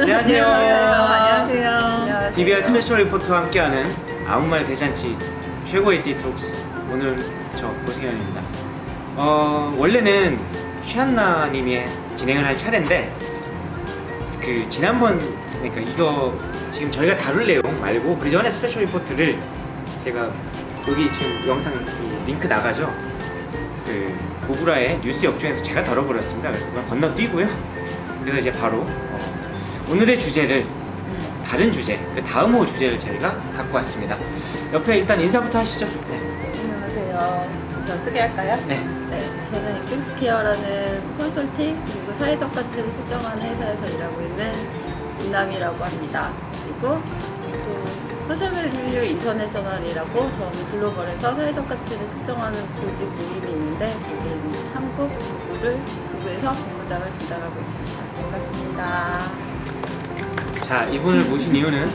안녕하세요. 안녕하세요. DBR special report와 함께하는 아무 말 대잔치 최고의 디톡스 오늘 저 고승현입니다. 어 원래는 쉬안나님이 진행을 할 차례인데 그 지난번 그러니까 이거 지금 저희가 다룰 내용 말고 그 전에 special report를 제가 여기 지금 영상 이 링크 나가죠. 그 고구라의 뉴스 역주행에서 제가 다뤄버렸습니다. 그래서 건너뛰고요. 그래서 이제 바로 어, 오늘의 주제를 다른 주제, 그 다음 호 주제를 저희가 갖고 왔습니다. 옆에 일단 인사부터 하시죠. 네. 안녕하세요. 저 소개할까요? 네. 네, 저는 인픽스케어라는 컨설팅 그리고 사회적 가치를 측정하는 회사에서 일하고 있는 윤남이라고 합니다. 그리고 또 소셜밸류 인터내셔널이라고 저는 글로벌에서 사회적 가치를 측정하는 조직 모임이 있는데 거기는 한국 지부를 지부에서 본부장을 담당하고 있습니다. 반갑습니다. 자, 이분을 모신 이유는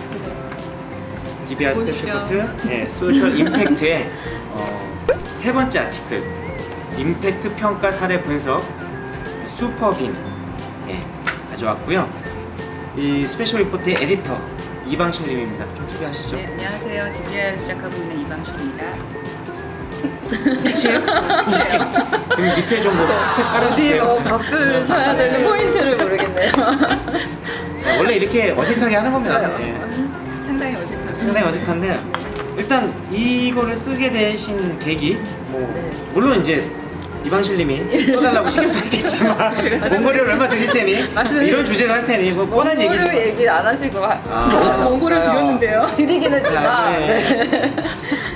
DBR special. report 네, social impact의 어, 세 번째 article impact 평가 사례 분석 슈퍼빈 예, 가져왔고요. 이 special report의 에디터 이방실님입니다. 좀 소개하시죠. 네, 안녕하세요. DBR 시작하고 있는 이방실입니다. 끝이에요? 그럼 밑에 좀 뭐 스펙 깔아주세요. 어디에 박수를 쳐야 되는 포인트를 모르겠네요. 자, 원래 이렇게 어색하게 하는 겁니다. 예. 상당히 어색합니다. 상당히 어색한데 일단 이거를 쓰게 되신 계기 뭐 네. 물론 이제 이방실님이 써달라고 신경 썼겠지만 원고료를 얼마 드릴 테니 맞습니다. 이런 주제를 할 테니 뭐 뻔한 원고료 얘기지만 얘기 안 하시고 하- 아. 원고료 드렸는데요. 드리긴 자, 했지만 네. 네.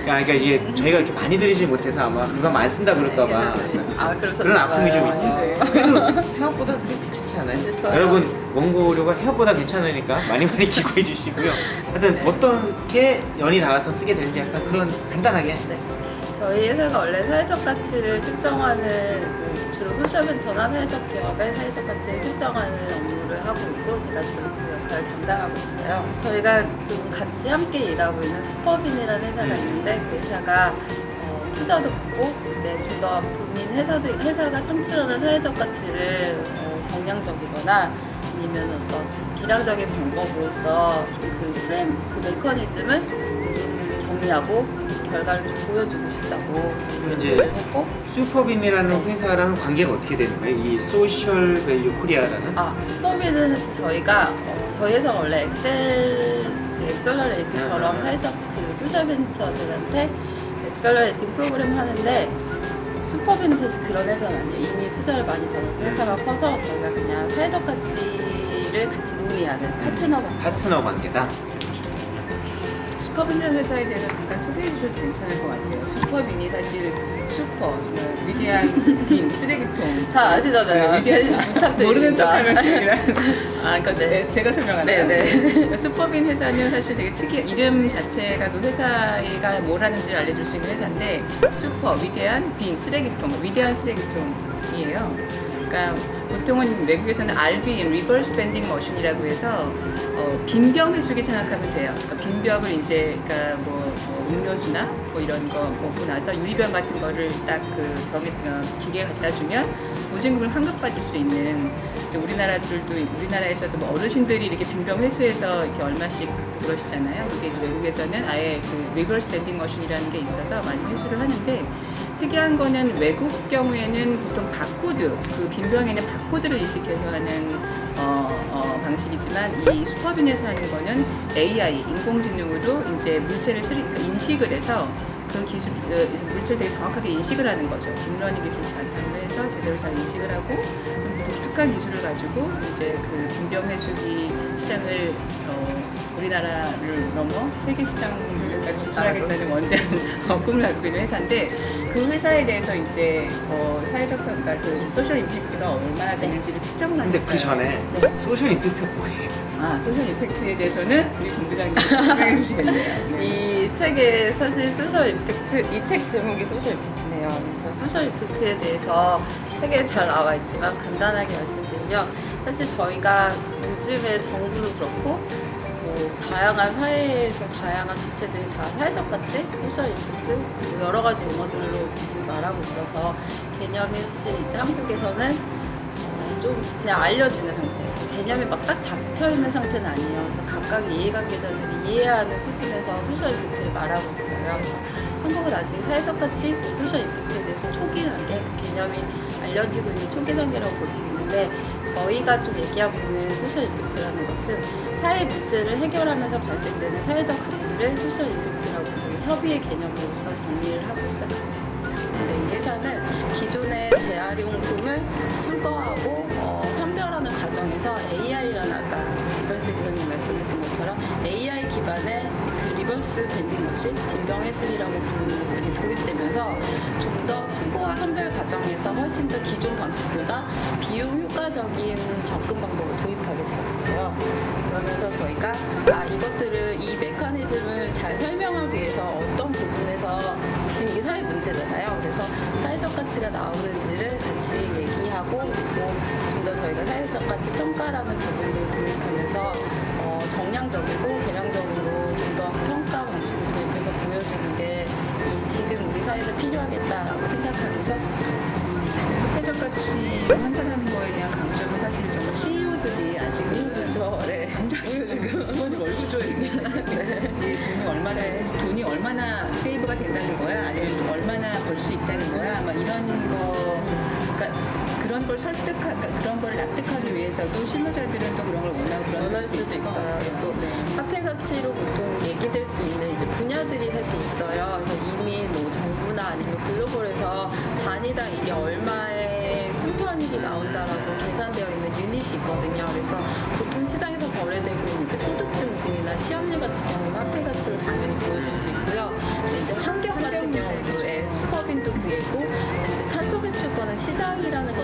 그러니까, 그러니까 이게 저희가 이렇게 많이 드리지 못해서 아마 그거 많이 쓴다 그럴까봐 아, 그런 아픔이 좀 있어요. 네. 그래도 생각보다 괜찮지 않아요? 좋아요. 여러분 원고료가 생각보다 괜찮으니까 많이 많이 기고해 주시고요. 하여튼 어떻게 연이 닿아서 쓰게 되는지 약간 그런 간단하게 네. 저희 회사가 원래 사회적 가치를 측정하는 그 주로 소셜벤처나 사회적 기업의 사회적 가치를 측정하는 업무를 하고 있고 제가 주로 그 역할을 담당하고 있어요. 저희가 좀 같이 함께 일하고 있는 슈퍼빈이라는 회사가 음. 있는데 그 회사가 어, 투자도 받고 이제 좀 더 본인 회사도, 회사가 창출하는 사회적 가치를 어, 정량적이거나 아니면 어떤 계량적인 방법으로서 좀 그 프레임, 그 메커니즘을 좀 정리하고 결과를 좀 보여주고 싶다고 이제 했고 슈퍼빈이라는 회사랑 관계가 어떻게 되는 거예요? 이 소셜 밸류 코리아라는? 아 슈퍼빈은 사실 저희가 어, 저희 회사가 원래 accel 그 accelerator처럼 음. 사회적 그 social 벤처들한테 accelerating 프로그램 하는데 슈퍼빈은 사실 그런 회사는 아니에요 이미 투자를 많이 받아서 회사가 커서 저희가 그냥 사회적 가치를 같이 논의하는 파트너 같은 파트너 관계다. 슈퍼빈이라는 회사에 대해서 잠깐 소개해 주셔도 괜찮을 것 같아요. 슈퍼빈이 사실 슈퍼, 정말 위대한 bin, 쓰레기통. 잘 아시잖아요 네, 부탁드립니다 모르는 척하면 쓰레기라. 아, 그러니까 네. 제- 제가 설명할게요. 네네 슈퍼빈 회사는 사실 되게 특이한 이름 자체가 그 회사가 뭘 하는지를 알려줄 수 있는 회사인데 슈퍼 위대한 bin 쓰레기통 위대한 쓰레기통이에요. 그러니까 보통은 외국에서는 RBM 리버스 밴딩 머신이라고 해서 어, 빈병 회수기 생각하면 돼요. 그러니까 빈병을 이제 그러니까 뭐, 뭐 음료수나 뭐 이런 거 먹고 나서 유리병 같은 거를 딱 그 병에 어, 기계에 갖다 주면 보증금을 환급받을 수 있는 우리나라들도 우리나라에서도 뭐 어르신들이 이렇게 빈병 회수해서 이렇게 얼마씩 그러시잖아요. 그게 이제 외국에서는 아예 그 reverse vending machine이라는 게 있어서 많이 회수를 하는데 특이한 거는 외국 경우에는 보통 바코드 그 빈병에는 바코드를 인식해서 하는 어, 어, 방식이지만 이 슈퍼빈에서 하는 거는 AI 인공지능으로 이제 물체를 쓰리, 그러니까 인식을 해서 그 기술 그 물체를 되게 정확하게 인식을 하는 거죠. deep learning 기술을 바탕으로 해서 제대로 잘 인식을 하고 좀 독특한 기술을 가지고 이제 그 빈병 회수기 시장을 어, 우리나라를 넘어 세계 시장까지 진출하겠다는 원대한 어, 꿈을 갖고 있는 회사인데 그 회사에 대해서 이제 어, 사회적 평가, 그 social impact가 얼마나 되는지를 측정을 하셨어요. 그 전에 네. social impact가 뭐예요? 아 social impact에 대해서는 우리 본부장님 설명해 주시겠네요. 네. 이 책에 사실 social impact 이 책 제목이 social impact네요. 그래서 social impact에 대해서 책에 잘 나와 있지만 간단하게 말씀드리면 사실 저희가 요즘에 정부도 그렇고 뭐 다양한 사회에서 다양한 주체들이 다 사회적 가치, social 뭐 여러 가지 용어들로 지금 말하고 있어서 개념이 사실 이제 한국에서는 어, 좀 그냥 알려지는 상태. 개념이 막 딱 잡혀 있는 상태는 아니에요. 그래서 각각 이해관계자들이 이해하는 수준에서 social impact를 말하고 있어요. 한국은 아직 사회적 가치, social impact에 대해서 초기 단계 그 개념이 알려지고 있는 초기 단계라고 볼 수 있는데 저희가 좀 얘기하고 있는 social impact라는 것은 사회 문제를 해결하면서 발생되는 사회적 가치를 social impact라고 저희 협의의 개념으로서 정리를 하고 시작하고 있습니다. 근데 이 회사는 기존의 재활용품을 수거하고 어, 선별하는 과정에서 AI라는 아까 이방실 위원님 말씀하신 것처럼 AI 기반의 그 reverse vending machine, 빈병 회수기라고 부르는 것들이 도입되면서 좀 더 수거와 선별 과정에서 훨씬 더 기존 방식보다 비용 효과적인 접근 방법을 도입하게 되었어요. 그러면서 저희가 아 이것들을 이 메커니즘을 잘 설명하기 위해서 어떤 부분에서 지금 이게 사회 문제잖아요. 그래서 사회적 가치가 나오는지를 같이 얘기하고 그리고 좀 더 저희가 사회적 가치 평가라는 부분을 도입하면서 어, 정량적이고 개량적으로 좀 더 평가 방식을 도입해서 이 지금 우리 사회에서 필요하겠다라고 있습니다. 사회적 가치 환산하는 거에 대한 강점은 사실 정말 CEO들이 아직은 그렇죠. 네. 지금 수원님 얼굴 줘야 돼. 이 돈이 얼마나 돈이 얼마나 세이브가 된다는 거야 아니면 얼마나 벌 수 있다는 거야 막 이런 거 그러니까 그런 걸 설득하 그러니까 그런 걸 납득하기 위해서도 실무자들은 또 그런 걸 원하고 그런 원할 수도 있어요. 또 네. 화폐 가치로 보통 얘기될 수 있는 이제 분야들이 사실 있어요. 그래서 이미 뭐 정부나 아니면 글로벌에서 단위당 이게 얼마의 순편익이 나온다라고 계산되어 있는 유닛이 있거든요. 그래서 보통 시장에서 거래되고 있는 이제 소득 증징이나 취업률 같은 경우는 화폐 가치로 당연히 보여줄 수 있고요. 이제 환경 같은 경우도 예, 슈퍼빈도 그게고 이제 탄소 배출권은 시장이라는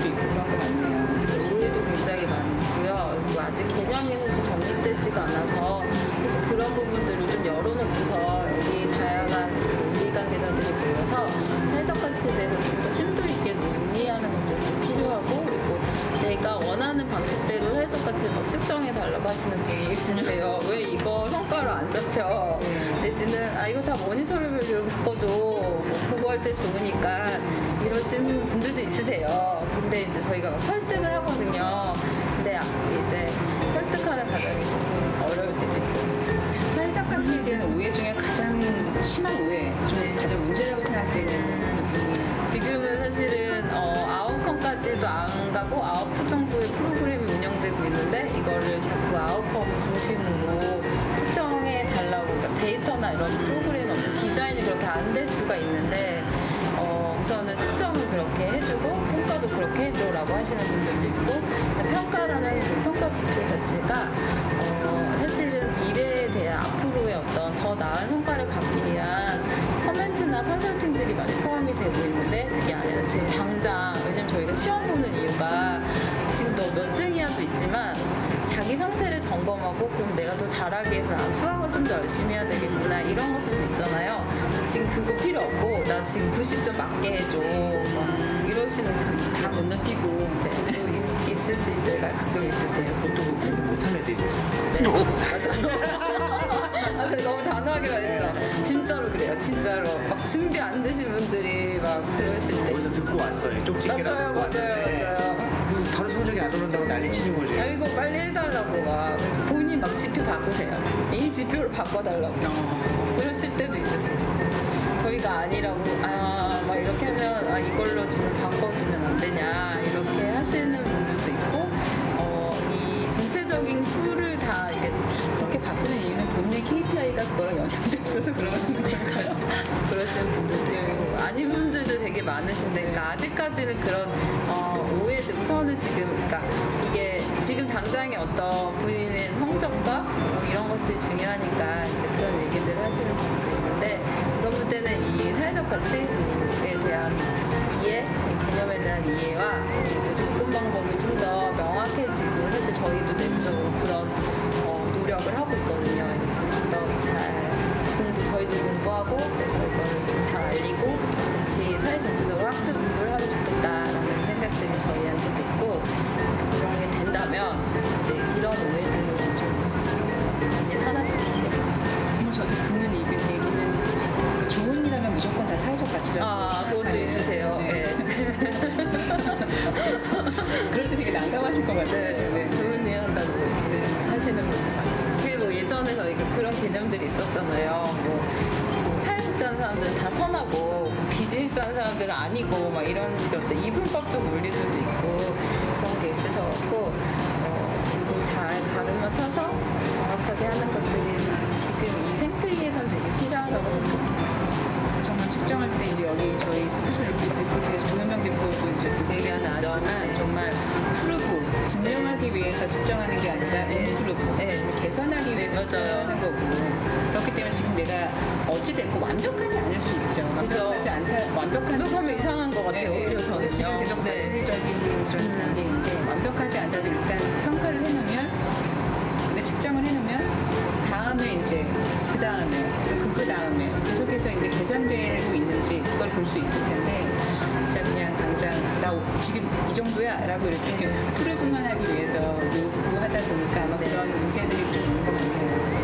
제약도 있고 그런 것 같네요. 오해도 굉장히 많고요. 그리고 아직 개념이 사실 정립되지가 않아서 사실 그런 부분들을 좀 열어놓고서 여기 다양한 그 이해관계자들이 모여서 사회적 가치에 대해서 좀 더 심도 있게 논의하는 것들도 필요하고 그리고 내가 원하는 방식대로 사회적 가치를 막 측정해 달라고 하시는 분이 있으세요. 왜 이거 성과로 안 잡혀? 내지는 아 이거 다 모니터링을 바꿔줘. 뭐 그거 할 때 좋으니까 이러시는 분들도 있으세요. 근데 이제 저희가 막 설득을 하거든요. 근데 아, 이제 설득하는 과정이 조금 어려울 때도 있죠. 사회적 가치에 대한 오해 중에 가장 심한 오해, 좀 가장 문제라고 생각되는 부분이 지금은 사실은 어, 아웃컴까지도 안 가고 아웃풋 정도의 프로그램이 운영되고 있는데 이거를 자꾸 아웃컴 중심으로 측정해 달라고 그러니까 데이터나 이런 프로그램 어떤 디자인이 그렇게 안 될 수가 있는데 어, 우선은 측정을 그렇게 해주고 평가도 그렇게 해줘라고 하시는 분들도 있고 평가라는 그 평가 지표 자체가 어, 사실은 미래에 대한 앞으로의 어떤 더 나은 성과를 갖기 위한 커멘트나 컨설팅들이 많이 포함이 되고 있는데 그게 아니라 지금 당장 왜냐면 저희가 시험 보는 이유가 지금 너 몇 등이야도 있지만 점검하고 그럼 내가 더 잘하기 위해서 아, 수학을 좀 더 열심히 해야 되겠구나 이런 것들도 있잖아요 지금 그거 필요 없고 나 지금 90점 맞게 해줘 막 이러시는 다 건너뛰고 네, 또 있- 있으실 때가 가끔 있으세요 보통 못한 애들이 있어요. 네, 맞아. 아, 근데 너무 단호하게 말했어. 진짜로 그래요, 진짜로. 막 준비 안 되신 분들이 막 그러실 때. 어디서 듣고 왔어요. 쪽집게라 맞아요, 맞아요, 맞아요. 성적이 안 오른다고 난리 치는 거지. 야, 이거 빨리 해달라고 막. 본인 막 지표 바꾸세요. 이 지표를 바꿔달라고. 그러실 때도 있으세요. 저희가 아니라고, 아, 막 이렇게 하면, 아, 이걸로 지금 바꿔주면 안 되냐. 이렇게 하시는 분들도 있고, 어, 이 전체적인 tool을 다 이게 그렇게 바꾸는 이유는 본인의 KPI가 그거랑 연관돼 있어서 그런 수도 있어요. 그러시는 분들도 있고 아닌 분들도 되게 많으신데 그러니까 아직까지는 그런 어, 오해들 우선 당장의 어떤 본인의 성적과 뭐 이런 것들이 중요하니까 이제 그런 얘기들을 하시는 분들도 있는데 그런 분들은 이 사회적 가치에 대한 이해, 이 개념에 대한 이해와 그리고 접근 방법이 좀 더 명확해지고 사실 저희도 내부적으로 그런 어, 노력을 하고 있거든요. 네, 네, 네. 좋은 일 한다고 네, 하시는 분들 많죠. 그게 뭐 예전에 저희가 그런 개념들이 있었잖아요. 뭐, 뭐 사회복지하는 사람들은 다 선하고 뭐 비즈니스 하는 사람들은 아니고 막 이런 식으로 이분법 좀 올릴 수도 있고 그런 게 있으셔갖고 어, 잘 발음을 타서 정확하게 하는 것들이 지금 이 생태계에선 되게 필요하다고 생각합니다. 정말 측정할 때 이제 여기 저희 소프트 대표 뒤에서 조현명 대표도 이제 얘기하는 점은 정말 네. 푸르고 증명하기 위해서 측정하는 게 아니라 네. 인프루브 네. 개선하기 위해서. 측정하는 거고 그렇기 때문에 지금 내가 어찌 됐고 완벽하지 않을 수 있죠. 완벽하지 않다 완벽한 완벽하면 이상한 것 같아요. 네, 오히려 저는요. 지금 계속 네. 논리적인 그런 음. 단계인데 완벽하지 않다도 일단 평가를 해놓으면 근데 측정을 해놓으면 다음에 이제 그 다음에 그 다음에 계속해서 이제 개선되고 있는지 그걸 볼 수 있을 텐데 아, 지금 이 정도야 라고 이렇게 풀을 분만하기 위해서 뭐 요구하다 보니까 아마 네. 그런 문제들이 좀 있는 것 같아요.